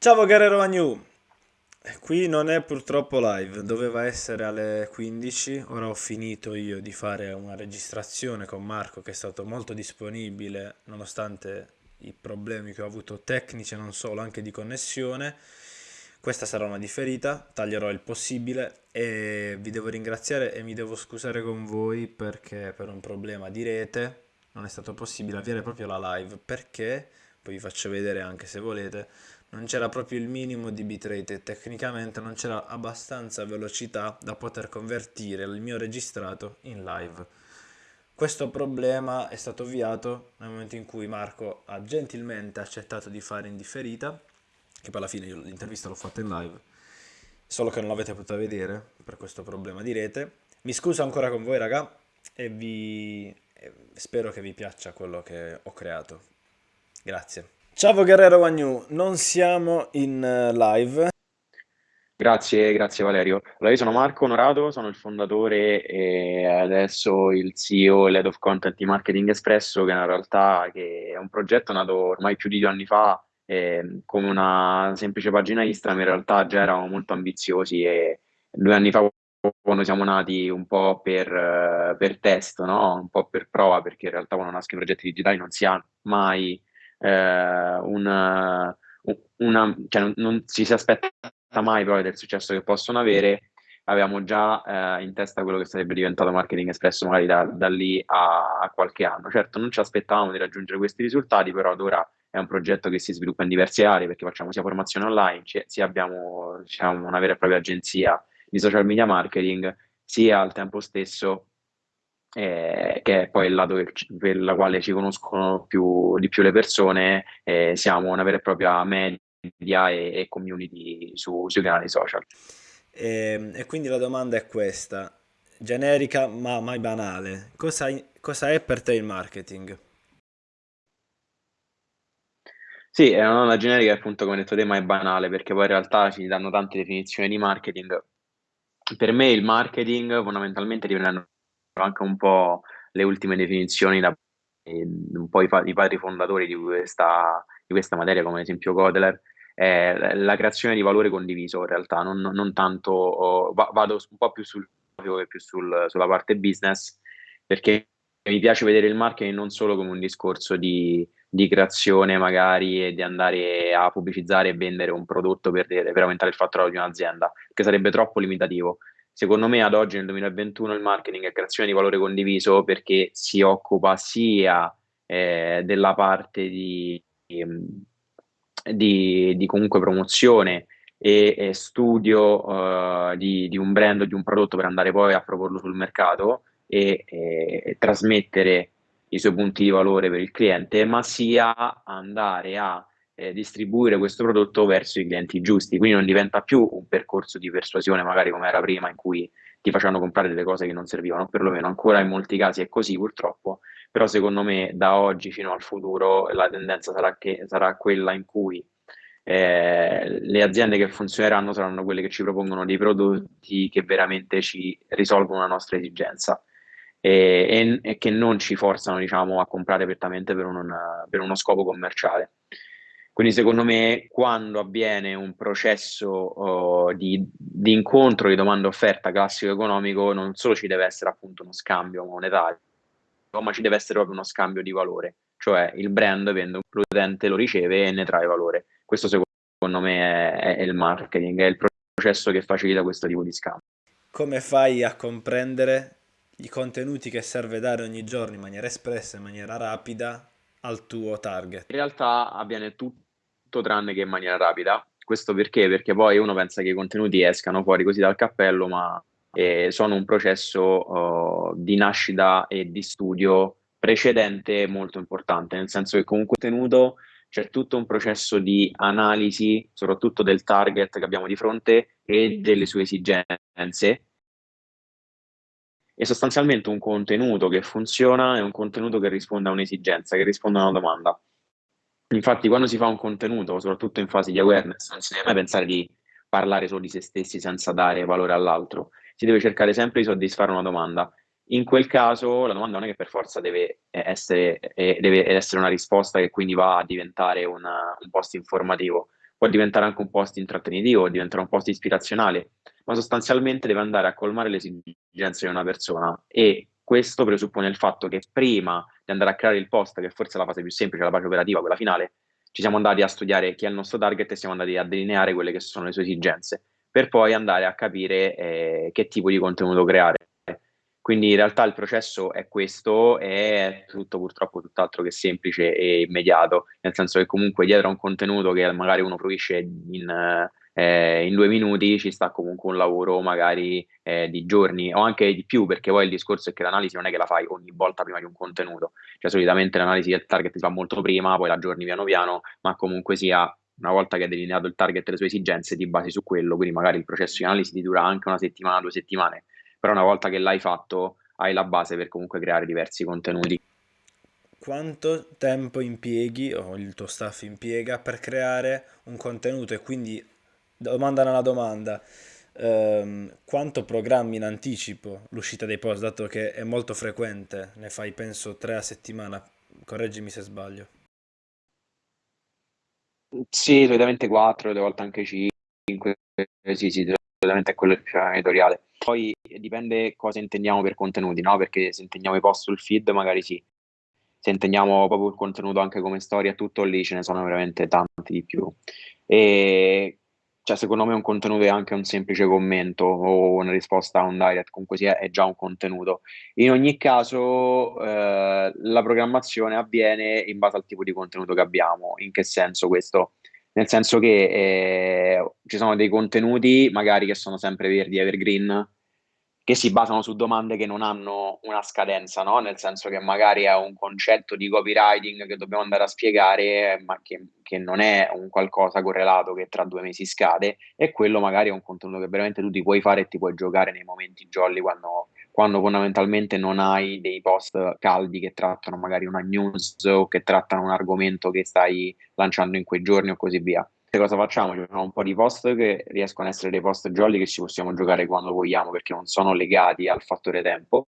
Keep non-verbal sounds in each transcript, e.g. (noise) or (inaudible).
Ciao Guerrero Magnu! Qui non è purtroppo live, doveva essere alle 15, ora ho finito io di fare una registrazione con Marco che è stato molto disponibile nonostante i problemi che ho avuto tecnici e non solo, anche di connessione. Questa sarà una differita, taglierò il possibile. E vi devo ringraziare e mi devo scusare con voi perché per un problema di rete non è stato possibile avviare proprio la live. Perché, poi vi faccio vedere anche se volete, non c'era proprio il minimo di bitrate e tecnicamente non c'era abbastanza velocità da poter convertire il mio registrato in live. Questo problema è stato ovviato nel momento in cui Marco ha gentilmente accettato di fare in differita, che poi alla fine l'intervista l'ho fatta in live, solo che non l'avete potuta vedere per questo problema di rete. Mi scuso ancora con voi raga e vi spero che vi piaccia quello che ho creato. Grazie. Ciao Guerrero Wagnu, non siamo in eh, live. Grazie, grazie Valerio. Allora, io sono Marco Onorato, sono il fondatore e adesso il CEO e Head of Content di Marketing Espresso, che è una realtà che è un progetto nato ormai più di due anni fa eh, come una semplice pagina Instagram, in realtà già eravamo molto ambiziosi e due anni fa quando siamo nati un po' per, eh, per test, no? Un po' per prova, perché in realtà quando nascono i progetti digitali non si ha mai eh, una, una, cioè non, non ci si aspetta mai poi del successo che possono avere, avevamo già eh, in testa quello che sarebbe diventato Marketing Espresso magari da, da lì a, a, qualche anno. Certo, non ci aspettavamo di raggiungere questi risultati, però ad ora è un progetto che si sviluppa in diverse aree perché facciamo sia formazione online, sia abbiamo diciamo, una vera e propria agenzia di social media marketing, sia al tempo stesso eh, che è poi il lato che, per la quale ci conoscono più, di più le persone, eh, siamo una vera e propria media e, e community su, sui canali social. E, ehm, e, quindi la domanda è questa, generica ma mai banale, cosa, cosa è per te il marketing? Sì, è una generica appunto come detto te, ma è banale perché poi in realtà ci danno tante definizioni di marketing. Per me il marketing fondamentalmente dipende anche un po' le ultime definizioni da un po' i, i padri fondatori di questa, di questa materia, come ad esempio Godler, è la creazione di valore condiviso in realtà, non, non tanto, oh, vado un po' più sul che più sul, sulla parte business, perché mi piace vedere il marketing non solo come un discorso di, di creazione magari e di andare a pubblicizzare e vendere un prodotto per, per aumentare il fatturato di un'azienda, che sarebbe troppo limitativo Secondo me ad oggi nel 2021 il marketing è creazione di valore condiviso perché si occupa sia eh, della parte di, di, di, comunque promozione e, e studio uh, di, di, un brand o di un prodotto per andare poi a proporlo sul mercato e, e, e trasmettere i suoi punti di valore per il cliente, ma sia andare a eh, distribuire questo prodotto verso i clienti giusti, quindi non diventa più un percorso di persuasione magari come era prima in cui ti facevano comprare delle cose che non servivano, perlomeno ancora in molti casi è così purtroppo, però secondo me da oggi fino al futuro la tendenza sarà, che, sarà quella in cui eh, le aziende che funzioneranno saranno quelle che ci propongono dei prodotti che veramente ci risolvono la nostra esigenza. E, e, e che non ci forzano diciamo, a comprare prettamente per, un, per uno scopo commerciale. Quindi secondo me quando avviene un processo uh, di, di, incontro di domanda-offerta classico economico non solo ci deve essere appunto uno scambio monetario, ma ci deve essere proprio uno scambio di valore, cioè il brand vende, l'utente lo riceve e ne trae valore. Questo secondo me è, è il marketing, è il processo che facilita questo tipo di scambio. Come fai a comprendere i contenuti che serve dare ogni giorno in maniera espressa, in maniera rapida al tuo target? In realtà avviene tutto tutto tranne che in maniera rapida. Questo perché? Perché poi uno pensa che i contenuti escano fuori così dal cappello, ma eh, sono un processo uh, di nascita e di studio precedente molto importante, nel senso che con un contenuto c'è tutto un processo di analisi, soprattutto del target che abbiamo di fronte e delle sue esigenze. E sostanzialmente un contenuto che funziona è un contenuto che risponde a un'esigenza, che risponde a una domanda. Infatti, quando si fa un contenuto, soprattutto in fase di awareness, non si deve mai pensare di parlare solo di se stessi senza dare valore all'altro. Si deve cercare sempre di soddisfare una domanda. In quel caso, la domanda non è che per forza deve essere, eh, deve essere una risposta che quindi va a diventare una, un post informativo, può diventare anche un post intrattenitivo, diventare un post ispirazionale, ma sostanzialmente deve andare a colmare le esigenze di una persona e questo presuppone il fatto che prima di andare a creare il post, che forse è la fase più semplice, la fase operativa, quella finale, ci siamo andati a studiare chi è il nostro target e siamo andati a delineare quelle che sono le sue esigenze, per poi andare a capire eh, che tipo di contenuto creare. Quindi in realtà il processo è questo, è tutto purtroppo tutt'altro che semplice e immediato, nel senso che comunque dietro a un contenuto che magari uno fruisce in, eh, in due minuti ci sta comunque un lavoro magari eh, di giorni o anche di più, perché poi il discorso è che l'analisi non è che la fai ogni volta prima di un contenuto, cioè solitamente l'analisi del target si fa molto prima, poi la aggiorni piano piano, ma comunque sia una volta che hai delineato il target e le sue esigenze ti basi su quello, quindi magari il processo di analisi ti dura anche una settimana, due settimane, però una volta che l'hai fatto hai la base per comunque creare diversi contenuti. Quanto tempo impieghi o il tuo staff impiega per creare un contenuto e quindi domanda nella domanda, ehm, quanto programmi in anticipo l'uscita dei post, dato che è molto frequente, ne fai penso tre a settimana, correggimi se sbaglio. Sì, solitamente 4, delle volte anche 5, sì, sì, solitamente è quello il piano editoriale. Poi dipende cosa intendiamo per contenuti, no? Perché se intendiamo i post sul feed, magari sì. Se intendiamo proprio il contenuto anche come storia, tutto lì ce ne sono veramente tanti di più. E cioè, secondo me un contenuto è anche un semplice commento o una risposta a un direct, comunque sia, è già un contenuto. In ogni caso, eh, la programmazione avviene in base al tipo di contenuto che abbiamo. In che senso questo? Nel senso che eh, ci sono dei contenuti magari che sono sempre verdi, evergreen, che si basano su domande che non hanno una scadenza, no? Nel senso che magari è un concetto di copywriting che dobbiamo andare a spiegare, ma che, che, non è un qualcosa correlato che tra due mesi scade, e quello magari è un contenuto che veramente tu ti puoi fare e ti puoi giocare nei momenti jolly quando, quando fondamentalmente non hai dei post caldi che trattano magari una news o che trattano un argomento che stai lanciando in quei giorni o così via cosa facciamo? Ci facciamo un po' di post che riescono ad essere dei post jolly che ci possiamo giocare quando vogliamo perché non sono legati al fattore tempo.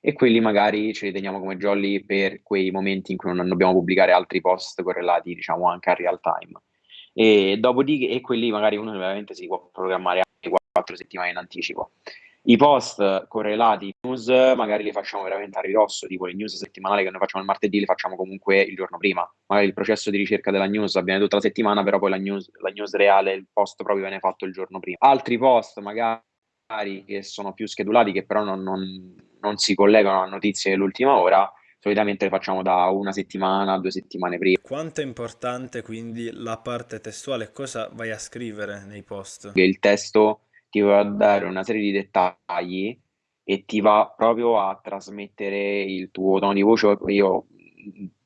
E quelli magari ce li teniamo come jolly per quei momenti in cui non dobbiamo pubblicare altri post correlati diciamo anche a real time. E dopodiché e quelli magari uno veramente si può programmare anche quattro settimane in anticipo i post correlati news magari li facciamo veramente a ridosso, tipo le news settimanali che noi facciamo il martedì le facciamo comunque il giorno prima. Magari il processo di ricerca della news avviene tutta la settimana, però poi la news, la news reale, il post proprio viene fatto il giorno prima. Altri post magari che sono più schedulati, che però non, non, non si collegano a notizie dell'ultima ora, solitamente le facciamo da una settimana, due settimane prima. Quanto è importante quindi la parte testuale? Cosa vai a scrivere nei post? Il testo ti va a dare una serie di dettagli e ti va proprio a trasmettere il tuo tono di voce. Io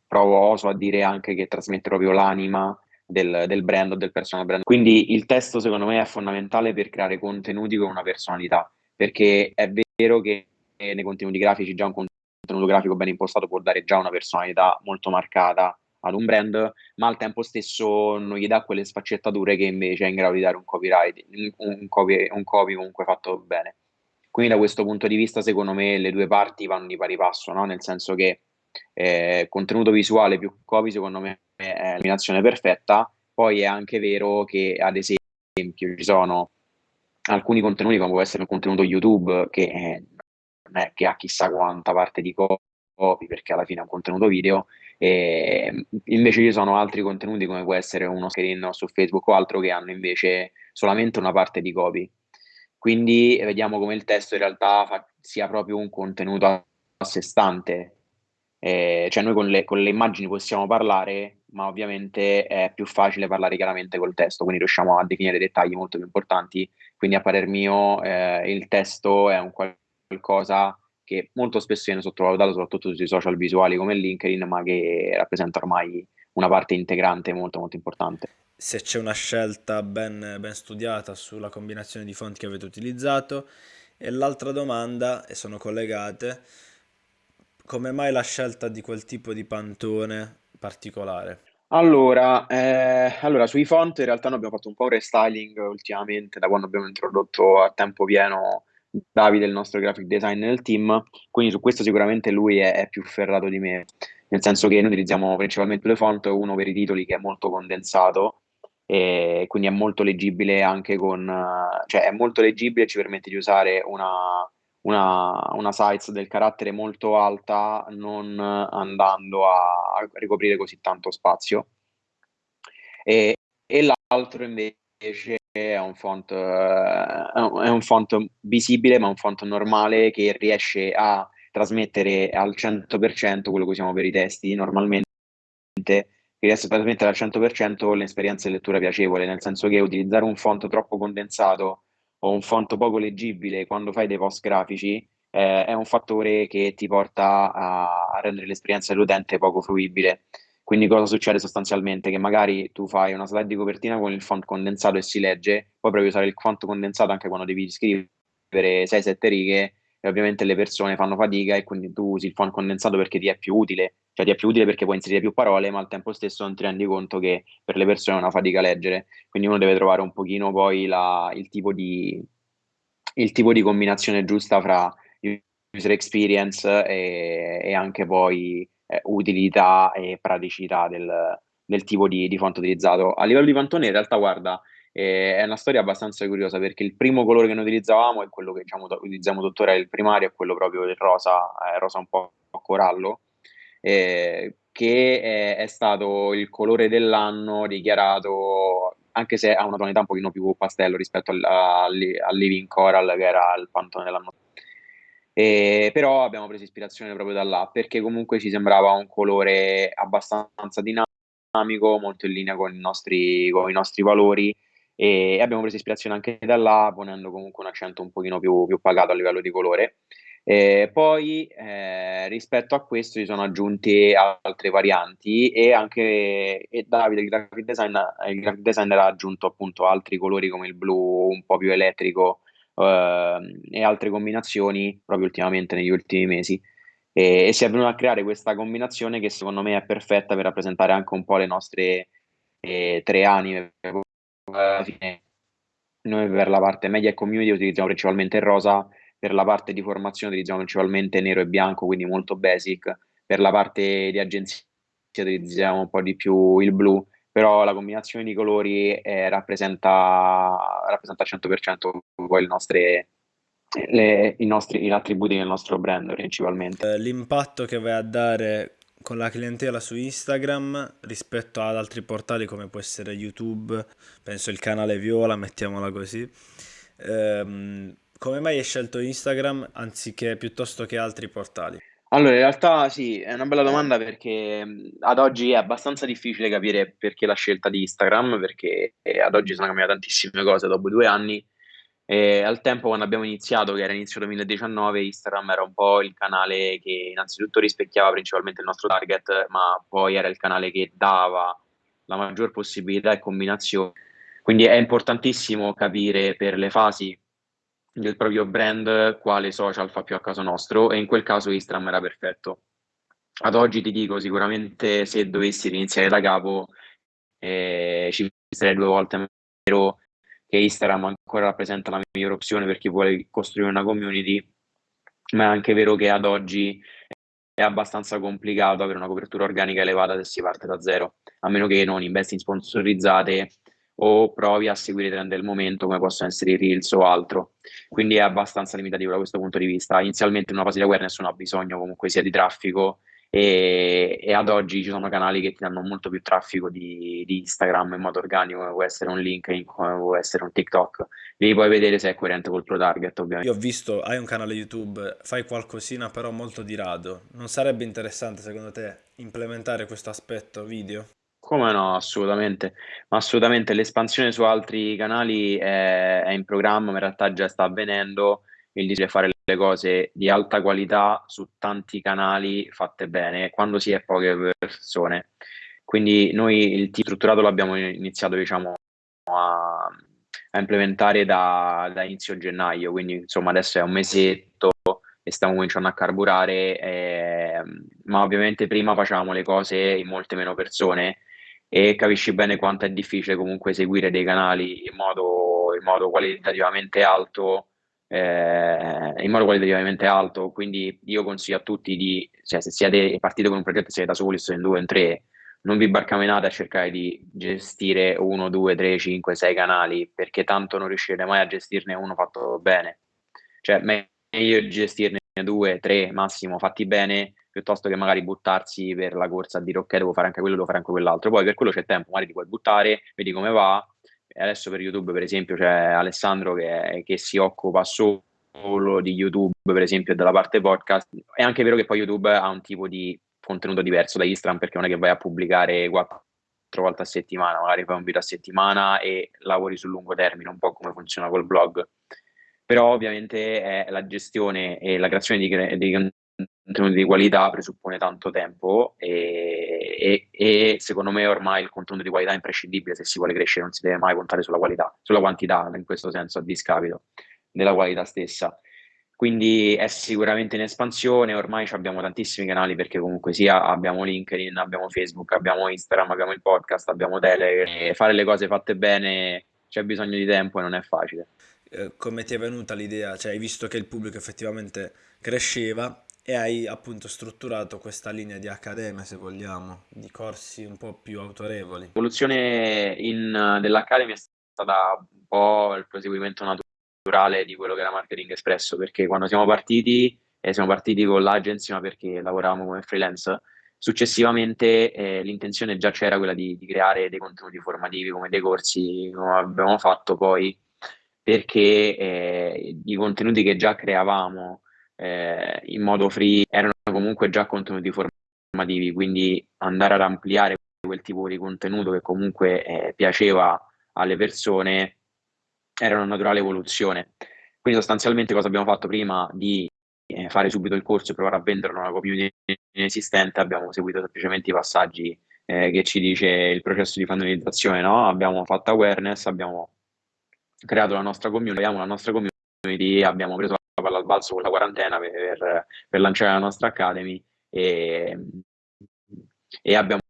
provo, oso a dire anche che trasmette proprio l'anima del, del brand o del personal brand. Quindi il testo secondo me è fondamentale per creare contenuti con una personalità, perché è vero che nei contenuti grafici già un contenuto grafico ben impostato può dare già una personalità molto marcata ad un brand, ma al tempo stesso non gli dà quelle sfaccettature che invece è in grado di dare un copyright, un copy, un copy comunque fatto bene. Quindi da questo punto di vista, secondo me, le due parti vanno di pari passo, no? nel senso che eh, contenuto visuale più copy, secondo me, è l'eliminazione perfetta. Poi è anche vero che, ad esempio, ci sono alcuni contenuti, come può essere il contenuto YouTube, che eh, che ha chissà quanta parte di copy, perché alla fine è un contenuto video, e invece ci sono altri contenuti come può essere uno screen su Facebook o altro che hanno invece solamente una parte di copy. Quindi vediamo come il testo in realtà fa, sia proprio un contenuto a sé stante. Eh, cioè noi con le, con le immagini possiamo parlare, ma ovviamente è più facile parlare chiaramente col testo, quindi riusciamo a definire dettagli molto più importanti. Quindi a parer mio eh, il testo è un qualcosa che molto spesso viene sottovalutato soprattutto sui social visuali come LinkedIn, ma che rappresenta ormai una parte integrante molto molto importante. Se c'è una scelta ben, ben studiata sulla combinazione di fonti che avete utilizzato e l'altra domanda, e sono collegate, come mai la scelta di quel tipo di pantone particolare? Allora, eh, allora, sui font in realtà noi abbiamo fatto un po' un restyling ultimamente da quando abbiamo introdotto a tempo pieno Davide, il nostro graphic design nel team, quindi su questo sicuramente lui è, è, più ferrato di me, nel senso che noi utilizziamo principalmente due font, uno per i titoli che è molto condensato, e quindi è molto leggibile anche con, cioè è molto leggibile e ci permette di usare una, una, una size del carattere molto alta non andando a, a ricoprire così tanto spazio. E, e l'altro invece è un font, è un font visibile ma un font normale che riesce a trasmettere al 100% quello che usiamo per i testi normalmente che riesce a trasmettere al 100% l'esperienza di lettura piacevole, nel senso che utilizzare un font troppo condensato o un font poco leggibile quando fai dei post grafici eh, è un fattore che ti porta a, a rendere l'esperienza dell'utente poco fruibile. Quindi cosa succede sostanzialmente? Che magari tu fai una slide di copertina con il font condensato e si legge, poi provi a usare il font condensato anche quando devi scrivere 6-7 righe e ovviamente le persone fanno fatica e quindi tu usi il font condensato perché ti è più utile, cioè ti è più utile perché puoi inserire più parole, ma al tempo stesso non ti rendi conto che per le persone è una fatica leggere, quindi uno deve trovare un pochino poi la, il, tipo di, il tipo di combinazione giusta fra user experience e, e anche poi eh, utilità e praticità del, del tipo di, di font utilizzato. A livello di pantone in realtà guarda, e è una storia abbastanza curiosa perché il primo colore che noi utilizzavamo è quello che diciamo, utilizziamo tuttora, il primario, è quello proprio del rosa, eh, rosa un po' corallo, eh, che è, è, stato il colore dell'anno dichiarato, anche se ha una tonalità un pochino più pastello rispetto al, al, al Living Coral che era il pantone dell'anno e, però abbiamo preso ispirazione proprio da là perché comunque ci sembrava un colore abbastanza dinamico, molto in linea con i nostri, con i nostri valori e abbiamo preso ispirazione anche da là, ponendo comunque un accento un pochino più, più pagato a livello di colore. E poi eh, rispetto a questo si sono aggiunte altre varianti e anche e Davide, il graphic, design, il graphic designer ha aggiunto appunto altri colori come il blu un po' più elettrico eh, e altre combinazioni proprio ultimamente negli ultimi mesi. E, e si è venuta a creare questa combinazione che secondo me è perfetta per rappresentare anche un po' le nostre eh, tre anime. Alla fine noi per la parte media e community utilizziamo principalmente il rosa, per la parte di formazione utilizziamo principalmente nero e bianco, quindi molto basic, per la parte di agenzia utilizziamo un po' di più il blu, però la combinazione di colori eh, rappresenta, rappresenta al 100% poi il nostre, le, i, nostri, i attributi del nostro brand principalmente. Eh, l'impatto che vai a dare con la clientela su Instagram rispetto ad altri portali come può essere YouTube, penso il canale Viola, mettiamola così. Ehm, come mai hai scelto Instagram anziché piuttosto che altri portali? Allora, in realtà sì, è una bella domanda perché ad oggi è abbastanza difficile capire perché la scelta di Instagram, perché ad oggi sono cambiate tantissime cose dopo due anni e al tempo, quando abbiamo iniziato, che era inizio 2019, Instagram era un po' il canale che innanzitutto rispecchiava principalmente il nostro target, ma poi era il canale che dava la maggior possibilità e combinazione. Quindi è importantissimo capire per le fasi del proprio brand quale social fa più a caso nostro e in quel caso Instagram era perfetto. Ad oggi ti dico sicuramente se dovessi iniziare da capo eh, ci sarei due volte meno che Instagram ancora rappresenta la migliore opzione per chi vuole costruire una community, ma è anche vero che ad oggi è abbastanza complicato avere una copertura organica elevata se si parte da zero, a meno che non investi in sponsorizzate o provi a seguire i trend del momento come possono essere i reels o altro. Quindi è abbastanza limitativo da questo punto di vista. Inizialmente in una fase di awareness non ha bisogno comunque sia di traffico e, e, ad oggi ci sono canali che ti danno molto più traffico di, di, Instagram in modo organico, come può essere un LinkedIn, come può essere un TikTok. Devi poi vedere se è coerente col pro target, ovviamente. Io ho visto, hai un canale YouTube, fai qualcosina però molto di rado. Non sarebbe interessante secondo te implementare questo aspetto video? Come no, assolutamente. Ma assolutamente l'espansione su altri canali è, è in programma, in realtà già sta avvenendo il di fare le cose di alta qualità su tanti canali fatte bene quando si è poche persone. Quindi noi il team strutturato l'abbiamo iniziato diciamo, a, a implementare da, da, inizio gennaio, quindi insomma adesso è un mesetto e stiamo cominciando a carburare, eh, ma ovviamente prima facevamo le cose in molte meno persone e capisci bene quanto è difficile comunque seguire dei canali in modo, in modo qualitativamente alto eh, in modo qualitativamente alto, quindi io consiglio a tutti di, cioè, se siete partiti con un progetto siete da soli, se in due o in tre, non vi barcamenate a cercare di gestire uno, due, tre, cinque, sei canali, perché tanto non riuscirete mai a gestirne uno fatto bene. Cioè, meglio gestirne due, tre, massimo fatti bene, piuttosto che magari buttarsi per la corsa a dire ok, devo fare anche quello, devo fare anche quell'altro. Poi per quello c'è tempo, magari ti puoi buttare, vedi come va. E adesso per YouTube, per esempio, c'è Alessandro che, che si occupa solo di YouTube, per esempio, e della parte podcast. È anche vero che poi YouTube ha un tipo di contenuto diverso da Instagram perché non è che vai a pubblicare quattro volte a settimana, magari fai un video a settimana e lavori sul lungo termine, un po' come funziona col blog. Però ovviamente è la gestione e la creazione di, di contenuti di qualità presuppone tanto tempo e, e, e, secondo me ormai il contenuto di qualità è imprescindibile se si vuole crescere, non si deve mai puntare sulla qualità, sulla quantità in questo senso a discapito della qualità stessa. Quindi è sicuramente in espansione, ormai abbiamo tantissimi canali perché comunque sia abbiamo LinkedIn, abbiamo Facebook, abbiamo Instagram, abbiamo il podcast, abbiamo Telegram, fare le cose fatte bene c'è bisogno di tempo e non è facile. Eh, come ti è venuta l'idea? Cioè hai visto che il pubblico effettivamente cresceva e hai appunto strutturato questa linea di accademia, se vogliamo, di corsi un po' più autorevoli. L'evoluzione in, dell'Academy è stata un po' il proseguimento naturale di quello che era Marketing Espresso, perché quando siamo partiti, eh, siamo partiti con l'agency, ma perché lavoravamo come freelance, successivamente eh, l'intenzione già c'era quella di, di, creare dei contenuti formativi come dei corsi, come abbiamo fatto poi, perché eh, i contenuti che già creavamo eh, in modo free erano comunque già contenuti formativi, quindi andare ad ampliare quel tipo di contenuto che comunque eh, piaceva alle persone era una naturale evoluzione. Quindi sostanzialmente cosa abbiamo fatto prima di eh, fare subito il corso e provare a venderlo a una community inesistente, abbiamo seguito semplicemente i passaggi eh, che ci dice il processo di finalizzazione, no? Abbiamo fatto awareness, abbiamo creato la nostra community, abbiamo la nostra community, abbiamo preso palla al balzo con la quarantena per, per lanciare la nostra academy e, e abbiamo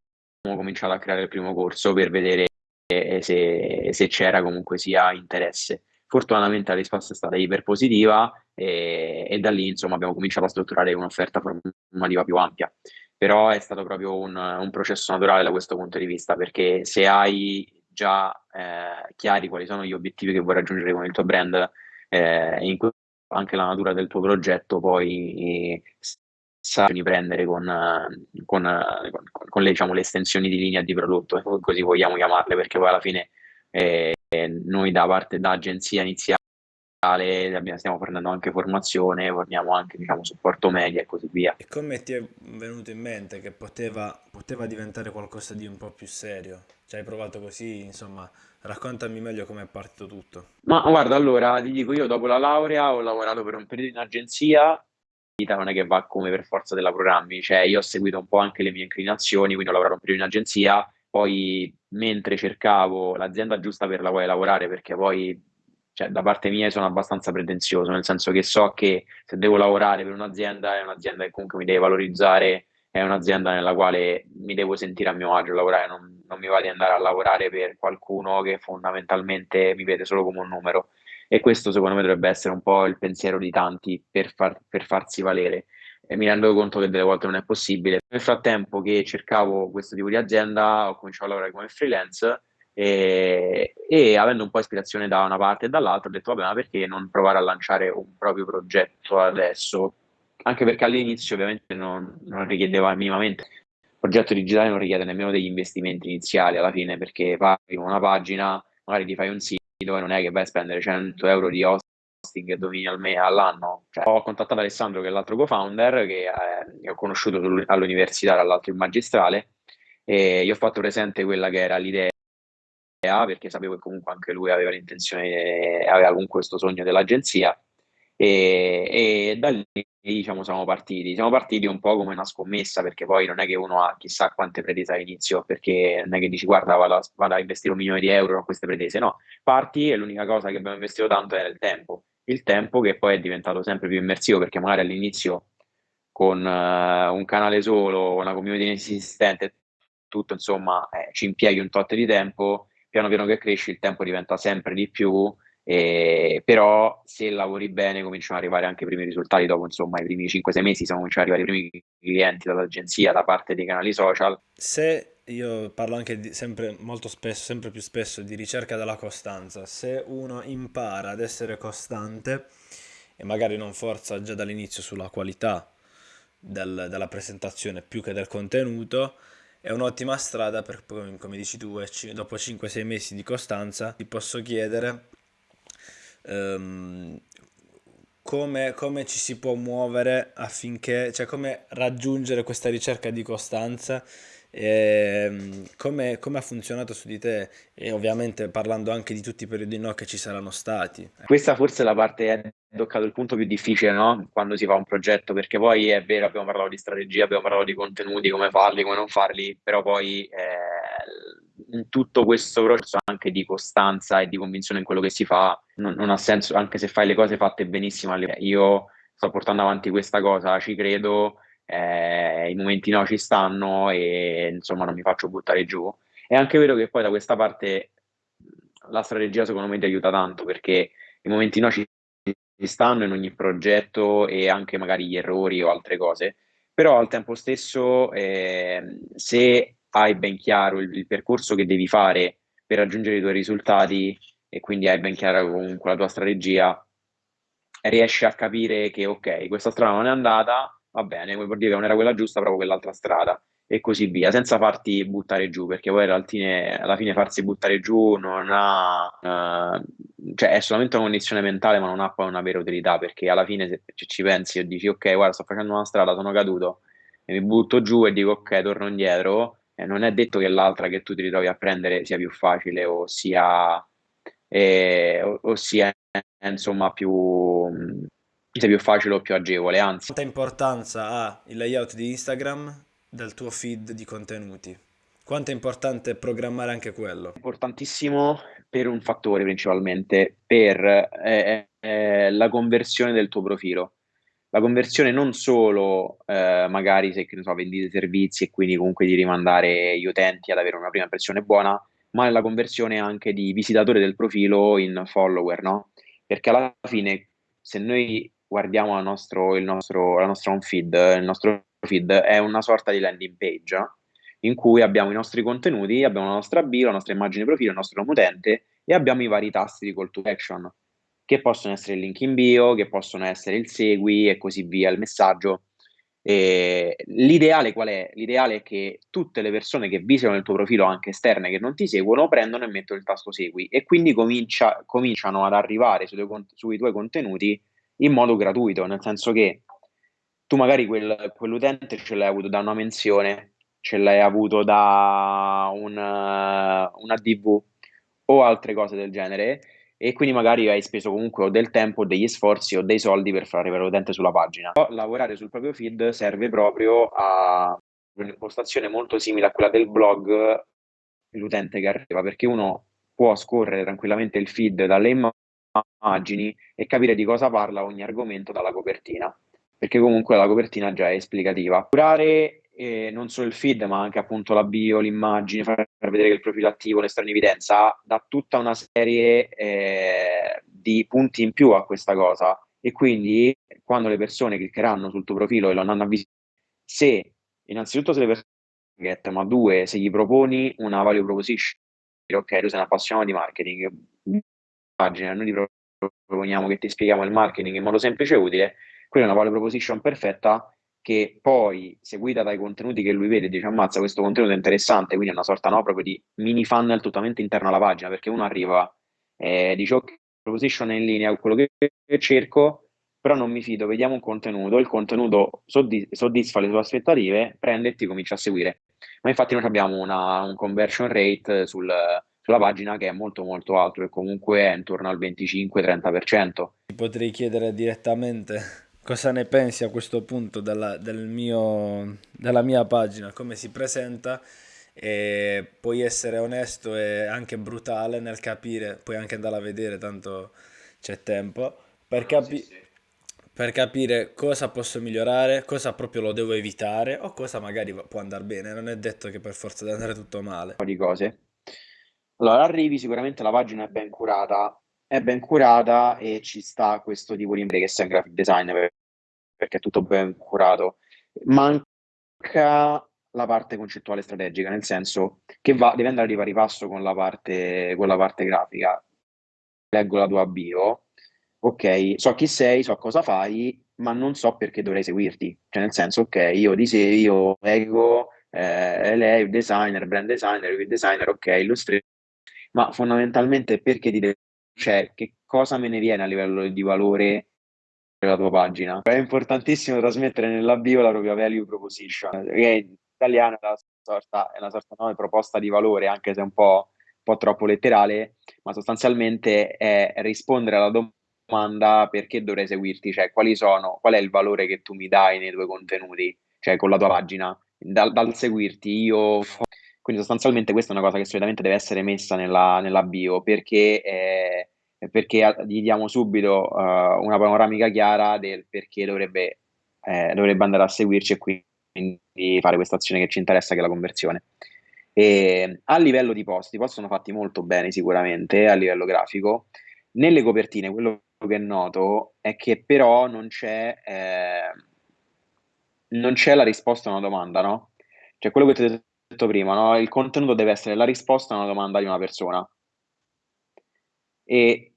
cominciato a creare il primo corso per vedere se, se c'era comunque sia interesse. Fortunatamente la risposta è stata iper positiva e, e da lì insomma abbiamo cominciato a strutturare un'offerta formativa più ampia. Però è stato proprio un, un processo naturale da questo punto di vista, perché se hai già eh, chiari quali sono gli obiettivi che vuoi raggiungere con il tuo brand, eh, in anche la natura del tuo progetto, poi eh, sai prendere con, con, con, con le, diciamo, le, estensioni di linea di prodotto, così vogliamo chiamarle, perché poi alla fine eh, noi da parte da agenzia iniziale stiamo fornendo anche formazione, forniamo anche diciamo, supporto media e così via. E come ti è venuto in mente che poteva, poteva diventare qualcosa di un po' più serio? Ci hai provato così, insomma, raccontami meglio come è partito tutto. Ma guarda, allora ti dico, io dopo la laurea ho lavorato per un periodo in agenzia vita non è che va come per forza della programmi, cioè io ho seguito un po' anche le mie inclinazioni, quindi ho lavorato un periodo in agenzia, poi mentre cercavo l'azienda giusta per la quale lavorare, perché poi cioè, da parte mia sono abbastanza pretenzioso, nel senso che so che se devo lavorare per un'azienda è un'azienda che comunque mi deve valorizzare, è un'azienda nella quale mi devo sentire a mio agio lavorare, non, non mi va di andare a lavorare per qualcuno che fondamentalmente mi vede solo come un numero e questo secondo me dovrebbe essere un po' il pensiero di tanti per, far, per farsi valere. E mi rendo conto che delle volte non è possibile. Nel frattempo che cercavo questo tipo di azienda, ho cominciato a lavorare come freelance e, e, avendo un po' ispirazione da una parte e dall'altra ho detto vabbè ma perché non provare a lanciare un proprio progetto adesso anche perché all'inizio ovviamente non, non richiedeva minimamente il progetto digitale non richiede nemmeno degli investimenti iniziali alla fine perché fai una pagina magari ti fai un sito dove non è che vai a spendere 100 euro di hosting e domini al me- all'anno. Cioè, ho contattato Alessandro, che è l'altro co-founder, che, eh, ho conosciuto all'università, dall'altro in magistrale, e gli ho fatto presente quella che era l'idea perché sapevo che comunque anche lui aveva l'intenzione, aveva comunque questo sogno dell'agenzia e, e da lì diciamo siamo partiti. Siamo partiti un po' come una scommessa perché poi non è che uno ha chissà quante pretese all'inizio perché non è che dici guarda vado a, vado a investire un milione di euro a queste pretese, no, parti e l'unica cosa che abbiamo investito tanto era il tempo, il tempo che poi è diventato sempre più immersivo perché magari all'inizio con uh, un canale solo, una community inesistente, tutto insomma eh, ci impieghi un tot di tempo, piano piano che cresci il tempo diventa sempre di più eh, però se lavori bene cominciano ad arrivare anche i primi risultati dopo insomma i primi 5-6 mesi sono cominciati ad arrivare i primi clienti dall'agenzia da parte dei canali social se io parlo anche di- sempre, molto spesso, sempre più spesso di ricerca della costanza. Se uno impara ad essere costante e magari non forza già dall'inizio sulla qualità del- della presentazione più che del contenuto, è un'ottima strada per, come dici tu, e ci- dopo 5-6 mesi di costanza, ti posso chiedere ehm, come, come ci si può muovere affinché, cioè come raggiungere questa ricerca di costanza e come, come ha funzionato su di te e ovviamente parlando anche di tutti i periodi no che ci saranno stati. Questa forse è la parte, hai toccato il punto più difficile, no? Quando si fa un progetto, perché poi è vero, abbiamo parlato di strategia, abbiamo parlato di contenuti, come farli, come non farli, però poi eh, in tutto questo processo anche di costanza e di convinzione in quello che si fa, non, non ha senso, anche se fai le cose fatte benissimo. Io sto portando avanti questa cosa, ci credo, eh, i momenti no ci stanno e insomma non mi faccio buttare giù. È anche vero che poi da questa parte la strategia secondo me ti aiuta tanto perché i momenti no ci stanno in ogni progetto e anche magari gli errori o altre cose, però al tempo stesso eh, se hai ben chiaro il, il, percorso che devi fare per raggiungere i tuoi risultati e quindi hai ben chiara comunque la tua strategia, riesci a capire che ok, questa strada non è andata, va bene, vuol dire che non era quella giusta, proprio quell'altra strada e così via, senza farti buttare giù, perché poi alla fine, alla fine farsi buttare giù non ha, uh, cioè è solamente una condizione mentale, ma non ha poi una vera utilità, perché alla fine se, ci pensi e dici ok, guarda, sto facendo una strada, sono caduto, e mi butto giù e dico ok, torno indietro, eh, non è detto che l'altra che tu ti ritrovi a prendere sia più facile o sia, eh, o, o sia insomma più sia più facile o più agevole, anzi. Quanta importanza ha il layout di Instagram del tuo feed di contenuti? Quanto è importante programmare anche quello? Importantissimo per un fattore principalmente, per eh, eh, la conversione del tuo profilo. La conversione non solo eh, magari se so, vendi dei servizi e quindi comunque di rimandare gli utenti ad avere una prima impressione buona, ma la conversione anche di visitatore del profilo in follower, no? Perché alla fine se noi guardiamo nostro, nostro, la nostra feed, il nostro feed è una sorta di landing page in cui abbiamo i nostri contenuti, abbiamo la nostra bio, la nostra immagine profilo, il nostro nome utente e abbiamo i vari tasti di call to action che possono essere il link in bio, che possono essere il segui e così via, il messaggio. E l'ideale qual è? L'ideale è che tutte le persone che visitano il tuo profilo, anche esterne, che non ti seguono, prendono e mettono il tasto segui e quindi comincia, cominciano ad arrivare sui tuoi contenuti in modo gratuito, nel senso che tu magari quel, quell'utente ce l'hai avuto da una menzione, ce l'hai avuto da un, una DV o altre cose del genere e quindi magari hai speso comunque o del tempo, degli sforzi o dei soldi per far arrivare l'utente sulla pagina. Però lavorare sul proprio feed serve proprio a un'impostazione molto simile a quella del blog l'utente che arriva, perché uno può scorrere tranquillamente il feed dalle immagini e capire di cosa parla ogni argomento dalla copertina, perché comunque la copertina già è esplicativa. Curare eh, non solo il feed, ma anche appunto la bio, l'immagine, far vedere che il profilo attivo, l'esterno evidenza, dà tutta una serie eh, di punti in più a questa cosa. E quindi quando le persone cliccheranno sul tuo profilo e lo andranno a visitare, se innanzitutto se le persone get, ma due, se gli proponi una value proposition, ok, tu sei un appassionato di marketing, pagina, noi ti proponiamo che ti spieghiamo il marketing in modo semplice e utile, quella è una value proposition perfetta che poi, seguita dai contenuti che lui vede, dice ammazza questo contenuto è interessante, quindi è una sorta no, proprio di mini funnel totalmente interno alla pagina, perché uno arriva e eh, dice ok, proposition è in linea con quello che cerco, però non mi fido, vediamo un contenuto, il contenuto soddisf- soddisfa le sue aspettative, prende e ti comincia a seguire. Ma infatti noi abbiamo una, un conversion rate sul, sulla pagina che è molto molto alto e comunque è intorno al 25-30%. Ti potrei chiedere direttamente cosa ne pensi a questo punto della, del mio, della mia pagina, come si presenta e puoi essere onesto e anche brutale nel capire, puoi anche andare a vedere, tanto c'è tempo, per, capi- sì, sì. per capire cosa posso migliorare, cosa proprio lo devo evitare o cosa magari può andare bene, non è detto che per forza deve andare tutto male. Un po' di cose. Allora, arrivi, sicuramente la pagina è ben curata, è ben curata e ci sta questo tipo di che sei un graphic designer perché è tutto ben curato. Manca la parte concettuale strategica, nel senso che va, deve andare di pari passo con la parte, con la parte grafica. Leggo la tua bio, ok, so chi sei, so cosa fai, ma non so perché dovrei seguirti. Cioè, nel senso, ok, io ti seguo, io leggo, eh, lei, designer, brand designer, web designer, ok, illustrator, ma fondamentalmente perché ti devo, cioè, che cosa me ne viene a livello di valore la tua pagina. È importantissimo trasmettere nella bio la propria value proposition, che in italiano è una sorta, è una sorta no, proposta di valore, anche se è un po', un po' troppo letterale, ma sostanzialmente è rispondere alla domanda perché dovrei seguirti, cioè quali sono, qual è il valore che tu mi dai nei tuoi contenuti, cioè con la tua pagina. Dal, dal seguirti io quindi sostanzialmente questa è una cosa che solitamente deve essere messa nella, bio perché eh, perché gli diamo subito uh, una panoramica chiara del perché dovrebbe, eh, dovrebbe andare a seguirci e quindi fare questa azione che ci interessa, che è la conversione. E a livello di posti, possono fatti molto bene sicuramente a livello grafico. Nelle copertine, quello che noto è che però non c'è, eh, non c'è la risposta a una domanda, no? Cioè quello che ti ho detto prima, no? Il contenuto deve essere la risposta a una domanda di una persona. E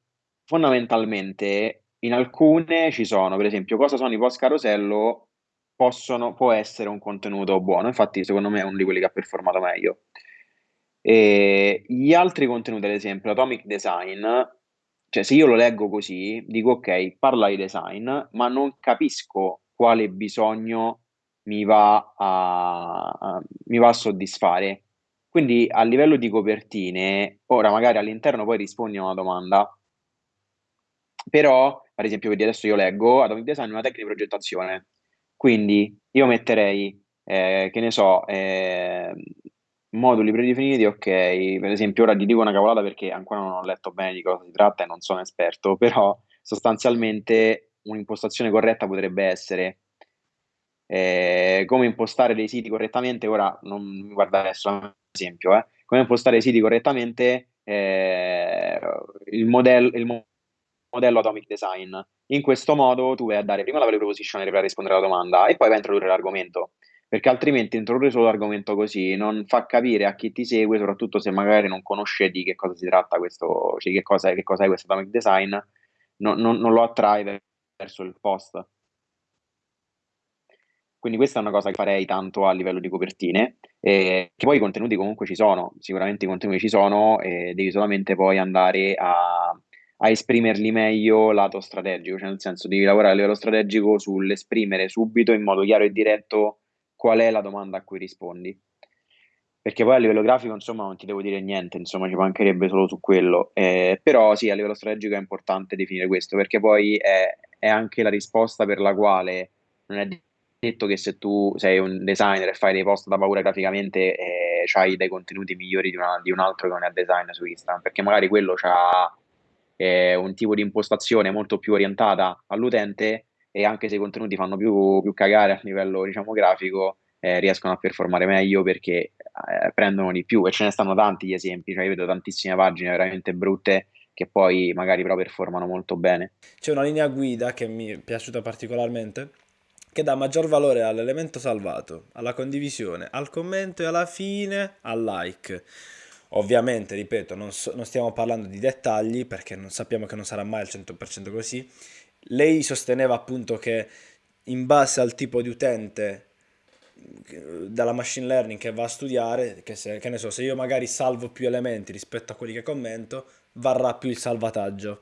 Fondamentalmente in alcune ci sono, per esempio, cosa sono i post carosello possono può essere un contenuto buono, infatti secondo me è uno di quelli che ha performato meglio. E gli altri contenuti, ad esempio, Atomic Design, cioè se io lo leggo così, dico ok, parla di design, ma non capisco quale bisogno mi va a, a, mi va a soddisfare. Quindi a livello di copertine, ora magari all'interno poi rispondi a una domanda, però, ad esempio, vedi adesso io leggo Atomic Design una tecnica di progettazione. Quindi io metterei, eh, che ne so, eh, moduli predefiniti, ok, per esempio ora ti dico una cavolata perché ancora non ho letto bene di cosa si tratta e non sono esperto, però sostanzialmente un'impostazione corretta potrebbe essere eh, come impostare dei siti correttamente, ora non mi guarda adesso, ad esempio, eh, come impostare i siti correttamente, eh, il modello, il modello Atomic Design. In questo modo tu vai a dare prima la value proposition per rispondere alla domanda e poi vai a introdurre l'argomento, perché altrimenti introdurre solo l'argomento così non fa capire a chi ti segue, soprattutto se magari non conosce di che cosa si tratta questo, cioè che cosa, che cosa è questo Atomic Design, no, non, non lo attrae verso il post. Quindi questa è una cosa che farei tanto a livello di copertine, eh, che poi i contenuti comunque ci sono, sicuramente i contenuti ci sono e devi solamente poi andare a, a esprimerli meglio lato strategico, cioè nel senso devi lavorare a livello strategico sull'esprimere subito in modo chiaro e diretto qual è la domanda a cui rispondi. Perché poi a livello grafico, insomma, non ti devo dire niente, insomma, ci mancherebbe solo su quello. Eh, però sì, a livello strategico è importante definire questo, perché poi è, è anche la risposta per la quale non è detto che se tu sei un designer e fai dei post da paura graficamente eh, hai dei contenuti migliori di, una, di, un altro che non è design su Instagram, perché magari quello ha eh, un tipo di impostazione molto più orientata all'utente e anche se i contenuti fanno più, più cagare a livello diciamo grafico eh, riescono a performare meglio perché eh, prendono di più e ce ne stanno tanti di esempi, cioè io vedo tantissime pagine veramente brutte che poi magari però performano molto bene. C'è una linea guida che mi è piaciuta particolarmente che dà maggior valore all'elemento salvato, alla condivisione, al commento e alla fine al like. Ovviamente, ripeto, non, so, non stiamo parlando di dettagli perché non sappiamo che non sarà mai al 100% così. Lei sosteneva appunto che in base al tipo di utente dalla machine learning che va a studiare, che, se, che ne so, se io magari salvo più elementi rispetto a quelli che commento, varrà più il salvataggio.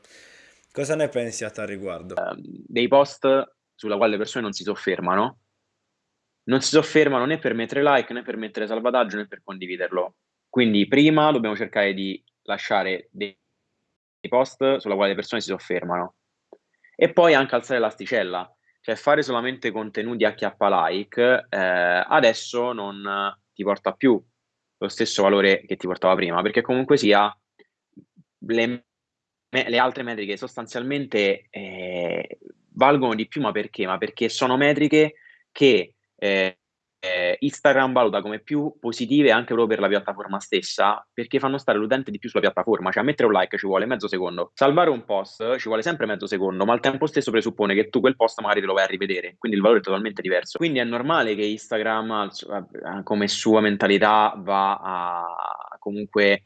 Cosa ne pensi a tal riguardo? Uh, dei post sulla quale le persone non si soffermano, non si soffermano né per mettere like, né per mettere salvataggio, né per condividerlo. Quindi prima dobbiamo cercare di lasciare dei post sulla quale le persone si soffermano e poi anche alzare l'asticella, cioè fare solamente contenuti a chiappa like eh, adesso non ti porta più lo stesso valore che ti portava prima, perché comunque sia le, le altre metriche sostanzialmente eh, valgono di più, ma perché? Ma perché sono metriche che eh, eh, Instagram valuta come più positive anche proprio per la piattaforma stessa, perché fanno stare l'utente di più sulla piattaforma, cioè mettere un like ci vuole mezzo secondo, salvare un post ci vuole sempre mezzo secondo, ma al tempo stesso presuppone che tu quel post magari te lo vai a rivedere, quindi il valore è totalmente diverso. Quindi è normale che Instagram, come sua mentalità, va a comunque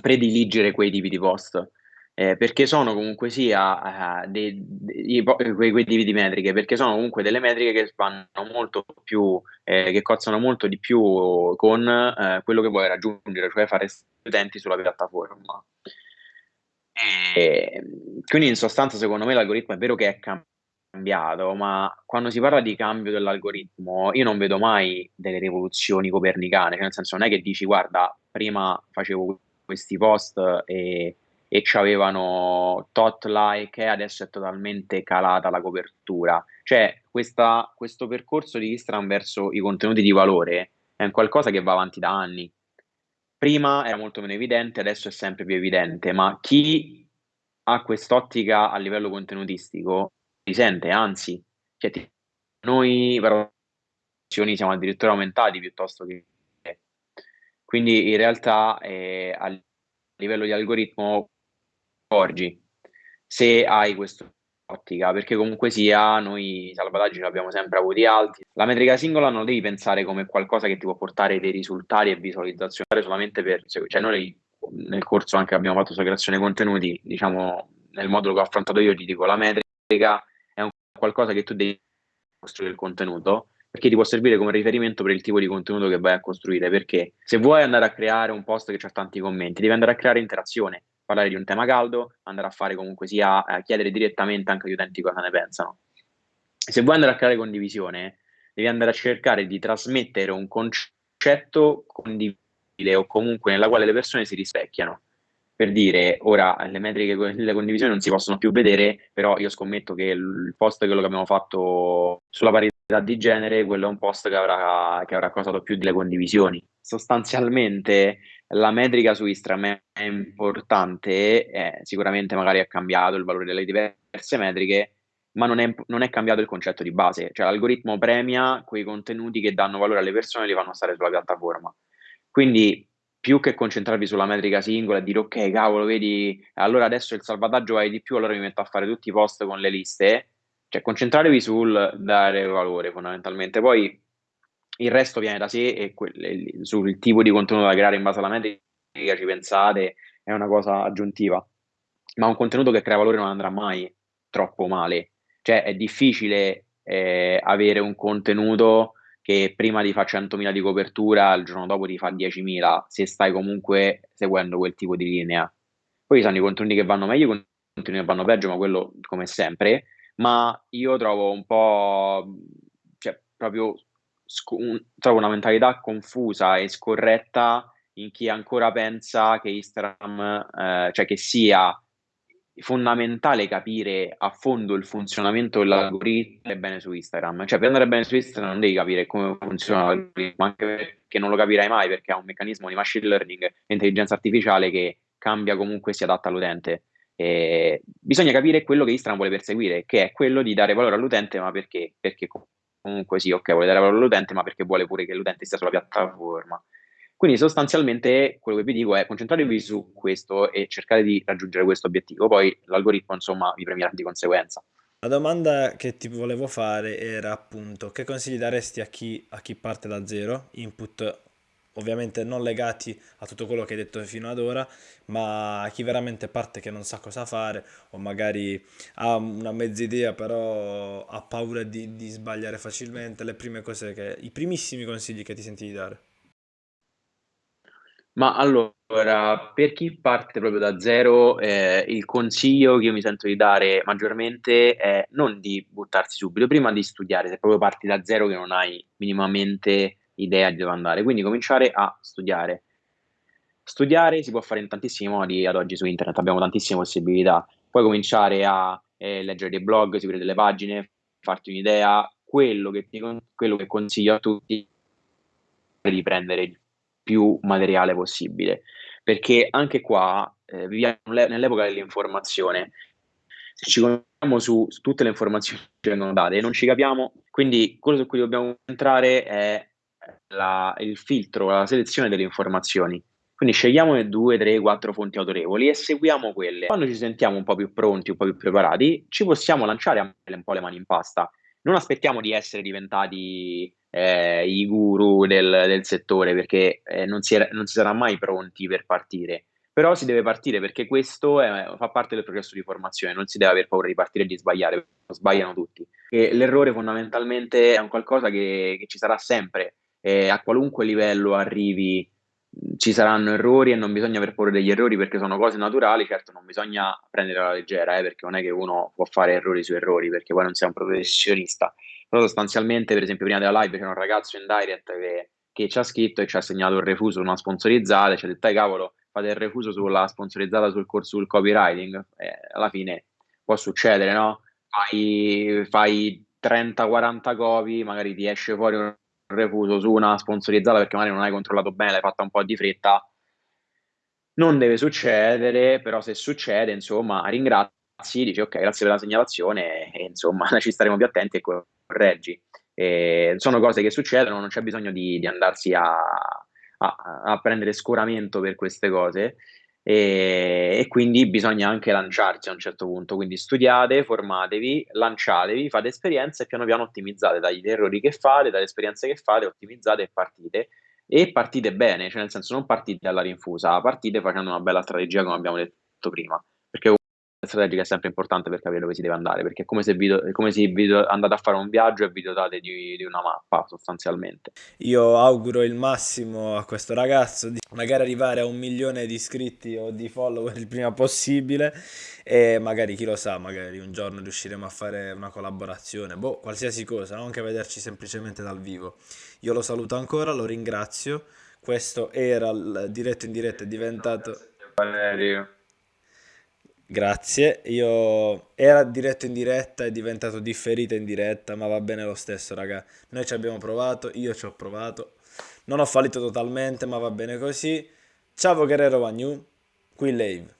prediligere quei tipi di post eh, perché sono comunque sia uh, dei, dei, quei, quei tipi di metriche, perché sono comunque delle metriche che vanno molto più, eh, che cozzano molto di più con eh, quello che vuoi raggiungere, cioè fare utenti sulla piattaforma. E, quindi in sostanza secondo me l'algoritmo è vero che è cambiato, ma quando si parla di cambio dell'algoritmo io non vedo mai delle rivoluzioni copernicane, cioè nel senso non è che dici guarda prima facevo questi post e e avevano tot like e adesso è totalmente calata la copertura. Cioè, questa, questo percorso di Instagram verso i contenuti di valore è un qualcosa che va avanti da anni. Prima era molto meno evidente, adesso è sempre più evidente, ma chi ha quest'ottica a livello contenutistico si sente, anzi, cioè, noi però siamo addirittura aumentati piuttosto che... Quindi in realtà eh, a livello di algoritmo accorgi se hai questa ottica, perché comunque sia noi i salvataggi li abbiamo sempre avuti alti. La metrica singola non devi pensare come qualcosa che ti può portare dei risultati e visualizzazione solamente per, cioè noi nel corso anche abbiamo fatto sulla creazione contenuti, diciamo nel modulo che ho affrontato io ti dico la metrica è un qualcosa che tu devi costruire il contenuto perché ti può servire come riferimento per il tipo di contenuto che vai a costruire perché se vuoi andare a creare un post che ha tanti commenti devi andare a creare interazione parlare di un tema caldo, andare a fare comunque sia eh, chiedere direttamente anche agli utenti cosa ne pensano. Se vuoi andare a creare condivisione, devi andare a cercare di trasmettere un concetto condivisibile o comunque nella quale le persone si rispecchiano. Per dire, ora le metriche delle condivisioni non si possono più vedere, però io scommetto che il post quello che abbiamo fatto sulla parità di genere, quello è un post che avrà, che avrà causato più delle condivisioni. Sostanzialmente la metrica su Instagram è importante, eh, sicuramente magari ha cambiato il valore delle diverse metriche, ma non è, non è, cambiato il concetto di base, cioè l'algoritmo premia quei contenuti che danno valore alle persone e li fanno stare sulla piattaforma. Quindi più che concentrarvi sulla metrica singola e dire ok, cavolo, vedi, allora adesso il salvataggio vai di più, allora mi metto a fare tutti i post con le liste, cioè concentratevi sul dare valore fondamentalmente. Poi il resto viene da sé e que- sul tipo di contenuto da creare in base alla metrica ci pensate, è una cosa aggiuntiva. Ma un contenuto che crea valore non andrà mai troppo male. Cioè è difficile eh, avere un contenuto che prima ti fa 100.000 di copertura, il giorno dopo ti fa 10.000, se stai comunque seguendo quel tipo di linea. Poi ci sono i contenuti che vanno meglio, i contenuti che vanno peggio, ma quello come sempre. Ma io trovo un po', cioè proprio sc- un, trovo una mentalità confusa e scorretta in chi ancora pensa che Instagram, eh, cioè che sia fondamentale capire a fondo il funzionamento dell'algoritmo bene su Instagram. Cioè, per andare bene su Instagram non devi capire come funziona l'algoritmo, anche perché non lo capirai mai perché ha un meccanismo di machine learning e intelligenza artificiale che cambia comunque si adatta all'utente. E bisogna capire quello che Instagram vuole perseguire, che è quello di dare valore all'utente, ma perché? Perché comunque sì, ok, vuole dare valore all'utente, ma perché vuole pure che l'utente stia sulla piattaforma. Quindi sostanzialmente quello che vi dico è concentratevi su questo e cercate di raggiungere questo obiettivo, poi l'algoritmo insomma vi premierà di conseguenza. La domanda che ti volevo fare era appunto che consigli daresti a chi, a chi parte da zero, input ovviamente non legati a tutto quello che hai detto fino ad ora, ma a chi veramente parte che non sa cosa fare o magari ha una mezza idea però ha paura di, di sbagliare facilmente, le prime cose che, i primissimi consigli che ti senti di dare. Ma allora, per chi parte proprio da zero, eh, il consiglio che io mi sento di dare maggiormente è non di buttarsi subito, prima di studiare, se proprio parti da zero che non hai minimamente idea di dove andare. Quindi cominciare a studiare. Studiare si può fare in tantissimi modi ad oggi su internet, abbiamo tantissime possibilità. Puoi cominciare a eh, leggere dei blog, seguire delle pagine, farti un'idea. Quello che, ti, quello che consiglio a tutti è di prendere il più materiale possibile, perché anche qua eh, viviamo nell'epoca dell'informazione se ci concentriamo su, su tutte le informazioni che vengono date non ci capiamo, quindi quello su cui dobbiamo entrare è la, il filtro, la selezione delle informazioni. Quindi scegliamone due, tre, quattro fonti autorevoli e seguiamo quelle. Quando ci sentiamo un po' più pronti, un po' più preparati, ci possiamo lanciare un po' le mani in pasta. Non aspettiamo di essere diventati eh, i guru del, del settore perché eh, non, si è, non si sarà mai pronti per partire. Però si deve partire perché questo è, fa parte del processo di formazione, non si deve avere paura di partire e di sbagliare, sbagliano tutti. E l'errore fondamentalmente è un qualcosa che, che ci sarà sempre, eh, a qualunque livello arrivi ci saranno errori e non bisogna aver paura degli errori perché sono cose naturali, certo non bisogna prendere la leggera, eh, perché non è che uno può fare errori su errori perché poi non sei un professionista, però sostanzialmente per esempio prima della live c'era un ragazzo in direct che, che ci ha scritto e ci ha segnato il refuso una sponsorizzata ci ha detto, cavolo, fate il refuso sulla sponsorizzata sul corso sul copywriting, eh, alla fine può succedere, no? Fai, fai 30-40 copy, magari ti esce fuori un refuso su una sponsorizzata perché magari non hai controllato bene, l'hai fatta un po' di fretta. Non deve succedere, però se succede, insomma, ringrazi, dici ok, grazie per la segnalazione e insomma (laughs) ci staremo più attenti e correggi. E sono cose che succedono, non c'è bisogno di, di andarsi a, a, a, prendere scoramento per queste cose e, e, quindi bisogna anche lanciarsi a un certo punto. Quindi studiate, formatevi, lanciatevi, fate esperienze e piano piano ottimizzate dagli errori che fate, dalle esperienze che fate, ottimizzate e partite. E partite bene, cioè nel senso non partite alla rinfusa, partite facendo una bella strategia come abbiamo detto prima, strategica è sempre importante per capire dove si deve andare, perché è come se, è come se video, andate a fare un viaggio e vi dotate di, di, una mappa sostanzialmente. Io auguro il massimo a questo ragazzo di magari arrivare a un milione di iscritti o di follower il prima possibile e magari chi lo sa, magari un giorno riusciremo a fare una collaborazione, boh, qualsiasi cosa, anche vederci semplicemente dal vivo. Io lo saluto ancora, lo ringrazio. Questo era il diretto in diretta, è diventato... Valerio. Grazie, io era diretto in diretta, è diventato differito in diretta, ma va bene lo stesso, raga. Noi ci abbiamo provato, io ci ho provato. Non ho fallito totalmente, ma va bene così. Ciao Guerrero Wagnu, qui Lave.